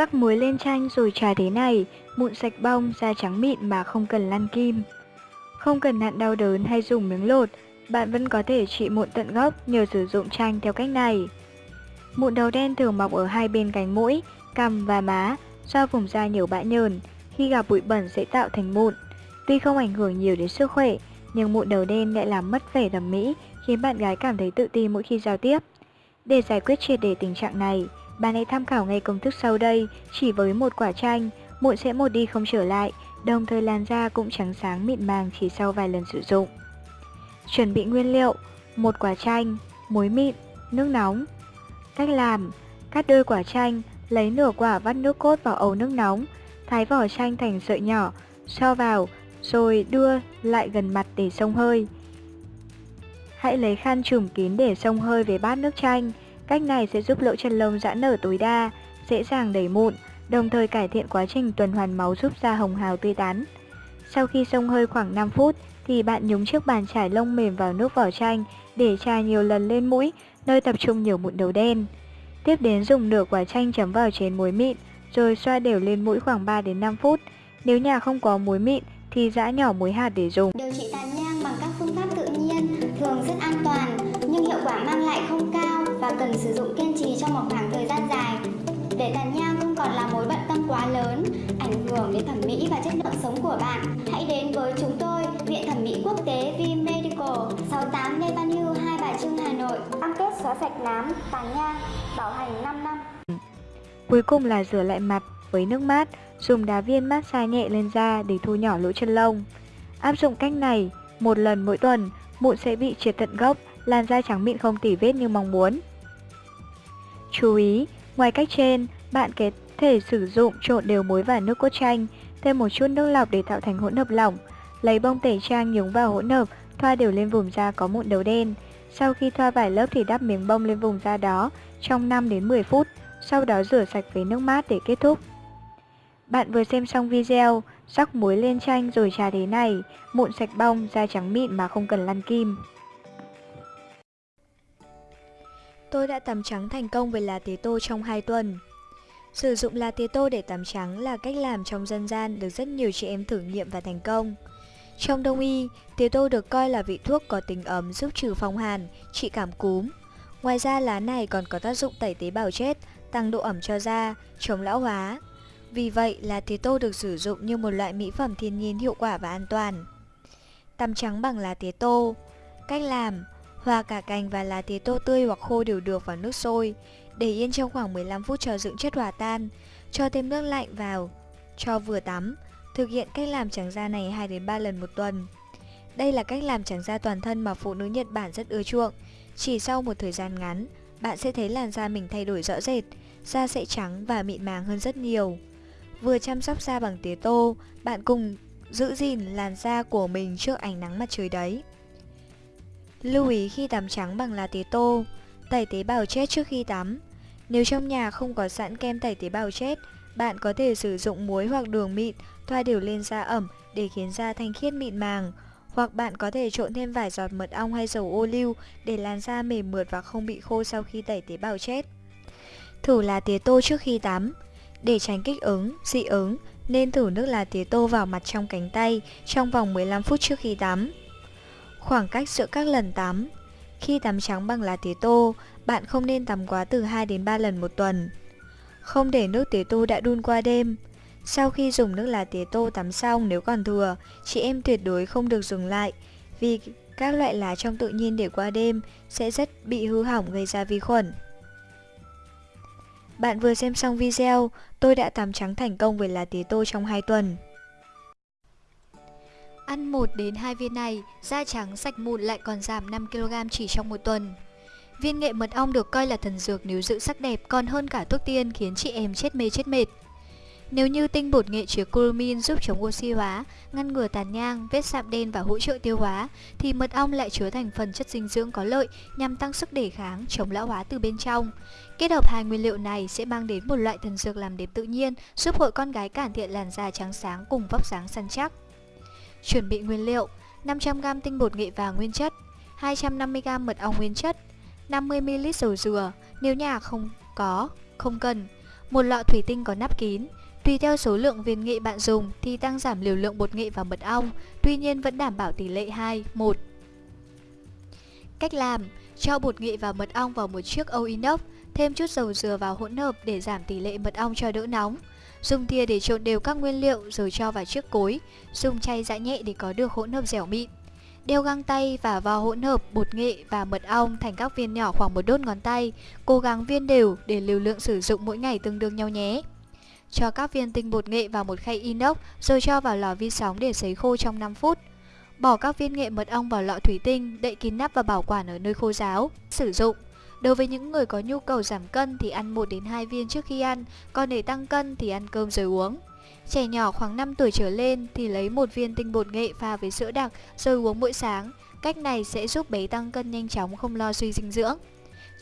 Rắc muối lên chanh rồi trà thế này, mụn sạch bong, da trắng mịn mà không cần lăn kim. Không cần nặn đau đớn hay dùng miếng lột, bạn vẫn có thể trị mụn tận gốc nhờ sử dụng chanh theo cách này. Mụn đầu đen thường mọc ở hai bên cánh mũi, cằm và má, do vùng da nhiều bã nhờn, khi gặp bụi bẩn sẽ tạo thành mụn. Tuy không ảnh hưởng nhiều đến sức khỏe, nhưng mụn đầu đen lại làm mất vẻ thẩm mỹ, khiến bạn gái cảm thấy tự ti mỗi khi giao tiếp. Để giải quyết triệt để tình trạng này, bạn hãy tham khảo ngay công thức sau đây, chỉ với một quả chanh, mụn sẽ một đi không trở lại, đồng thời làn da cũng trắng sáng mịn màng chỉ sau vài lần sử dụng. Chuẩn bị nguyên liệu, một quả chanh, muối mịn, nước nóng. Cách làm, cắt đôi quả chanh, lấy nửa quả vắt nước cốt vào ấu nước nóng, thái vỏ chanh thành sợi nhỏ, cho vào, rồi đưa lại gần mặt để xông hơi. Hãy lấy khăn trùm kín để xông hơi về bát nước chanh. Cách này sẽ giúp lỗ chân lông giãn nở tối đa, dễ dàng đẩy mụn, đồng thời cải thiện quá trình tuần hoàn máu giúp da hồng hào tươi tắn. Sau khi xông hơi khoảng 5 phút thì bạn nhúng chiếc bàn chải lông mềm vào nước vỏ chanh để chà nhiều lần lên mũi, nơi tập trung nhiều mụn đầu đen. Tiếp đến dùng nửa quả chanh chấm vào chén muối mịn, rồi xoa đều lên mũi khoảng 3 đến 5 phút. Nếu nhà không có muối mịn thì giã nhỏ muối hạt để dùng. Điều trị tan và cần sử dụng kiên trì trong một khoảng thời gian dài. Để tàn nhang không còn là mối bận tâm quá lớn, ảnh hưởng đến thẩm mỹ và chất lượng sống của bạn, hãy đến với chúng tôi, Viện Thẩm mỹ Quốc tế V Medical, 68 Lê Văn Hưu, Hai Bà Trưng, Hà Nội. Cam kết xóa sạch nám, tàn nhang, bảo hành 5 năm. Cuối cùng là rửa lại mặt với nước mát, dùng đá viên massage nhẹ lên da để thu nhỏ lỗ chân lông. Áp dụng cách này một lần mỗi tuần, mụn sẽ bị triệt tận gốc, làn da trắng mịn không tỉ vết như mong muốn. Chú ý, ngoài cách trên, bạn có thể sử dụng trộn đều muối và nước cốt chanh, thêm một chút nước lọc để tạo thành hỗn hợp lỏng. Lấy bông tẩy trang nhúng vào hỗn hợp, thoa đều lên vùng da có mụn đầu đen. Sau khi thoa vài lớp thì đắp miếng bông lên vùng da đó trong 5 đến 10 phút, sau đó rửa sạch với nước mát để kết thúc. Bạn vừa xem xong video, rắc muối lên chanh rồi trà thế này, mụn sạch bong, da trắng mịn mà không cần lăn kim. Tôi đã tắm trắng thành công với lá tế tô trong 2 tuần. Sử dụng lá tế tô để tắm trắng là cách làm trong dân gian được rất nhiều chị em thử nghiệm và thành công. Trong đông y, tía tô được coi là vị thuốc có tính ấm giúp trừ phong hàn, trị cảm cúm. Ngoài ra lá này còn có tác dụng tẩy tế bào chết, tăng độ ẩm cho da, chống lão hóa. Vì vậy, lá tía tô được sử dụng như một loại mỹ phẩm thiên nhiên hiệu quả và an toàn. Tắm trắng bằng lá tía tô Cách làm Hòa cả cành và lá tía tô tươi hoặc khô đều được vào nước sôi. Để yên trong khoảng 15 phút cho dưỡng chất hòa tan Cho thêm nước lạnh vào Cho vừa tắm. Thực hiện cách làm trắng da này 2-3 lần một tuần. Đây là cách làm trắng da toàn thân mà phụ nữ Nhật Bản rất ưa chuộng. Chỉ sau một thời gian ngắn Bạn sẽ thấy làn da mình thay đổi rõ rệt Da sẽ trắng và mịn màng hơn rất nhiều. Vừa chăm sóc da bằng tía tô, bạn cùng giữ gìn làn da của mình trước ánh nắng mặt trời đấy. Lưu ý khi tắm trắng bằng lá tía tô, tẩy tế bào chết trước khi tắm. Nếu trong nhà không có sẵn kem tẩy tế bào chết, bạn có thể sử dụng muối hoặc đường mịn thoa đều lên da ẩm để khiến da thanh khiết mịn màng. Hoặc bạn có thể trộn thêm vài giọt mật ong hay dầu ô liu để làn da mềm mượt và không bị khô sau khi tẩy tế bào chết. Thử lá tía tô trước khi tắm. Để tránh kích ứng, dị ứng, nên thử nước lá tía tô vào mặt trong cánh tay trong vòng 15 phút trước khi tắm. Khoảng cách giữa các lần tắm Khi tắm trắng bằng lá tía tô, bạn không nên tắm quá từ 2 đến 3 lần một tuần. Không để nước tía tô đã đun qua đêm. Sau khi dùng nước lá tía tô tắm xong nếu còn thừa, chị em tuyệt đối không được dùng lại vì các loại lá trong tự nhiên để qua đêm sẽ rất bị hư hỏng gây ra vi khuẩn. Bạn vừa xem xong video, tôi đã tắm trắng thành công với lá tía tô trong 2 tuần. Ăn 1 đến 2 viên này, da trắng sạch mụn lại còn giảm 5kg chỉ trong một tuần. Viên nghệ mật ong được coi là thần dược nếu giữ sắc đẹp còn hơn cả thuốc tiên khiến chị em chết mê chết mệt. Nếu như tinh bột nghệ chứa curumin giúp chống oxy hóa, ngăn ngừa tàn nhang, vết sạm đen và hỗ trợ tiêu hóa, thì mật ong lại chứa thành phần chất dinh dưỡng có lợi nhằm tăng sức đề kháng, chống lão hóa từ bên trong. Kết hợp hai nguyên liệu này sẽ mang đến một loại thần dược làm đẹp tự nhiên, giúp hội con gái cải thiện làn da trắng sáng cùng vóc dáng săn chắc. Chuẩn bị nguyên liệu 500g tinh bột nghệ vàng nguyên chất 250g mật ong nguyên chất 50ml dầu dừa Nếu nhà không có, không cần Một lọ thủy tinh có nắp kín, Tùy theo số lượng viên nghệ bạn dùng thì tăng giảm liều lượng bột nghệ và mật ong, tuy nhiên vẫn đảm bảo tỷ lệ 2, 1. Cách làm Cho bột nghệ và mật ong vào một chiếc âu inox, thêm chút dầu dừa vào hỗn hợp để giảm tỷ lệ mật ong cho đỡ nóng. Dùng thìa để trộn đều các nguyên liệu rồi cho vào chiếc cối, dùng chay giã nhẹ để có được hỗn hợp dẻo mịn. Đeo găng tay và vào hỗn hợp bột nghệ và mật ong thành các viên nhỏ khoảng một đốt ngón tay, cố gắng viên đều để liều lượng sử dụng mỗi ngày tương đương nhau nhé. Cho các viên tinh bột nghệ vào một khay inox rồi cho vào lò vi sóng để sấy khô trong 5 phút. Bỏ các viên nghệ mật ong vào lọ thủy tinh, đậy kín nắp và bảo quản ở nơi khô ráo. Sử dụng Đối với những người có nhu cầu giảm cân thì ăn 1 đến 2 viên trước khi ăn, còn để tăng cân thì ăn cơm rồi uống. Trẻ nhỏ khoảng 5 tuổi trở lên thì lấy một viên tinh bột nghệ pha với sữa đặc rồi uống mỗi sáng. Cách này sẽ giúp bé tăng cân nhanh chóng không lo suy dinh dưỡng.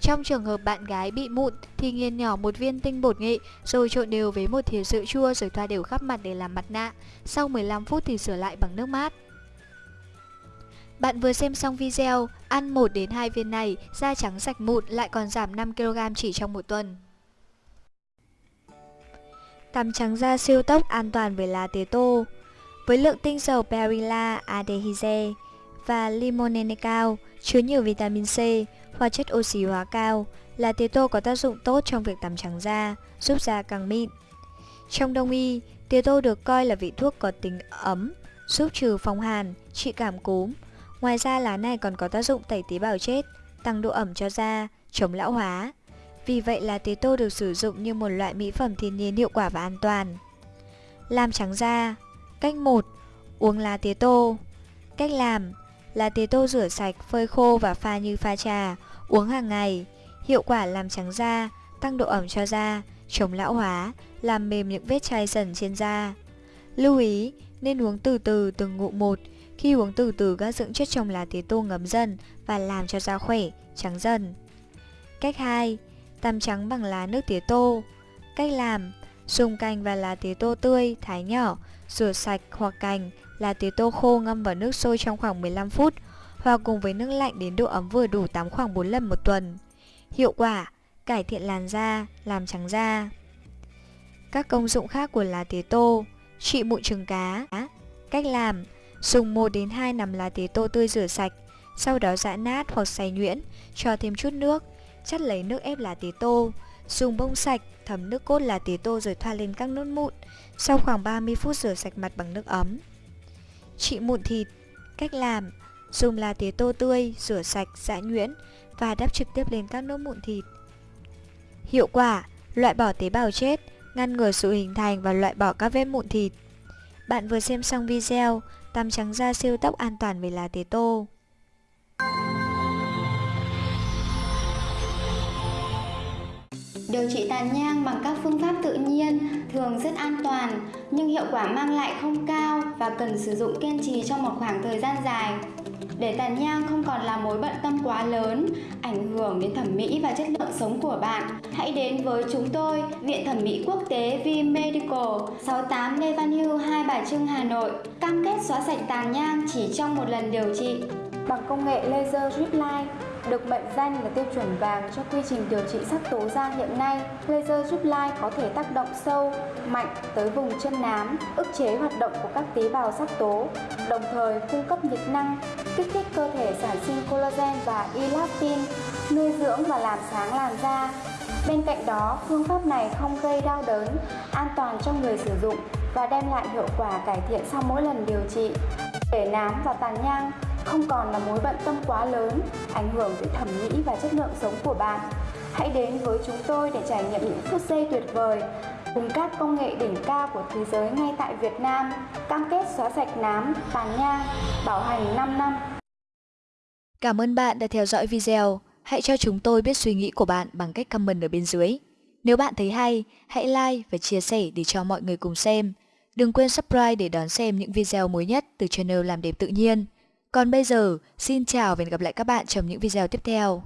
Trong trường hợp bạn gái bị mụn thì nghiền nhỏ một viên tinh bột nghệ rồi trộn đều với một thìa sữa chua rồi thoa đều khắp mặt để làm mặt nạ. Sau 15 phút thì sửa lại bằng nước mát. Bạn vừa xem xong video, ăn 1 đến 2 viên này, da trắng sạch mụn lại còn giảm 5kg chỉ trong một tuần. Tắm trắng da siêu tốc an toàn với lá tía tô Với lượng tinh dầu perilla aldehyde và limonene cao, chứa nhiều vitamin C, hóa chất oxy hóa cao, là tía tô có tác dụng tốt trong việc tắm trắng da, giúp da càng mịn. Trong đông y, tía tô được coi là vị thuốc có tính ấm, giúp trừ phong hàn, trị cảm cúm. Ngoài ra lá này còn có tác dụng tẩy tế bào chết, tăng độ ẩm cho da, chống lão hóa. Vì vậy là tía tô được sử dụng như một loại mỹ phẩm thiên nhiên hiệu quả và an toàn. Làm trắng da Cách 1. Uống lá tía tô Cách làm Lá tía tô rửa sạch, phơi khô và pha như pha trà Uống hàng ngày, hiệu quả làm trắng da, tăng độ ẩm cho da, chống lão hóa, làm mềm những vết chai dần trên da. Lưu ý, nên uống từ từ từng ngụm một. Khi uống từ từ các dưỡng chất trong lá tía tô ngấm dần và làm cho da khỏe, trắng dần. Cách 2. Tắm trắng bằng lá nước tía tô. Cách làm Dùng cành và lá tía tô tươi, thái nhỏ, rửa sạch hoặc cành, lá tía tô khô ngâm vào nước sôi trong khoảng 15 phút hòa cùng với nước lạnh đến độ ấm vừa đủ tắm khoảng 4 lần một tuần. Hiệu quả, cải thiện làn da, làm trắng da. Các công dụng khác của lá tía tô, trị mụn trứng cá. Cách làm, dùng 1 đến 2 nắm lá tía tô tươi rửa sạch, sau đó giã nát hoặc xay nhuyễn, cho thêm chút nước, chắt lấy nước ép lá tía tô, dùng bông sạch thấm nước cốt lá tía tô rồi thoa lên các nốt mụn, sau khoảng 30 phút rửa sạch mặt bằng nước ấm. Trị mụn thịt, cách làm, Dùng lá tía tô tươi, rửa sạch, giã nhuyễn và đắp trực tiếp lên các nốt mụn thịt. Hiệu quả, loại bỏ tế bào chết, ngăn ngừa sự hình thành và loại bỏ các vết mụn thịt. Bạn vừa xem xong video, làm trắng da siêu tốc an toàn về lá tế tô. Điều trị tàn nhang bằng các phương pháp tự nhiên thường rất an toàn, nhưng hiệu quả mang lại không cao và cần sử dụng kiên trì trong một khoảng thời gian dài. Để tàn nhang không còn là mối bận tâm quá lớn, ảnh hưởng đến thẩm mỹ và chất lượng sống của bạn, hãy đến với chúng tôi, Viện Thẩm mỹ Quốc tế V Medical, 68 Lê Văn Hưu, Hai Bà Trưng, Hà Nội, cam kết xóa sạch tàn nhang chỉ trong một lần điều trị. Bằng công nghệ laser drip line được mệnh danh là tiêu chuẩn vàng cho quy trình điều trị sắc tố da hiện nay. Laser giúp lai có thể tác động sâu, mạnh tới vùng chân nám, ức chế hoạt động của các tế bào sắc tố, đồng thời cung cấp nhiệt năng, kích thích cơ thể sản sinh collagen và elastin, nuôi dưỡng và làm sáng làn da. Bên cạnh đó, phương pháp này không gây đau đớn, an toàn cho người sử dụng và đem lại hiệu quả cải thiện sau mỗi lần điều trị. Để nám và tàn nhang không còn là mối bận tâm quá lớn, ảnh hưởng tới thẩm mỹ và chất lượng sống của bạn. Hãy đến với chúng tôi để trải nghiệm những phút giây tuyệt vời cùng các công nghệ đỉnh cao của thế giới ngay tại Việt Nam, cam kết xóa sạch nám, tàn nhang, bảo hành 5 năm. Cảm ơn bạn đã theo dõi video. Hãy cho chúng tôi biết suy nghĩ của bạn bằng cách comment ở bên dưới. Nếu bạn thấy hay, hãy like và chia sẻ để cho mọi người cùng xem. Đừng quên subscribe để đón xem những video mới nhất từ channel Làm đẹp tự nhiên. Còn bây giờ, xin chào và hẹn gặp lại các bạn trong những video tiếp theo.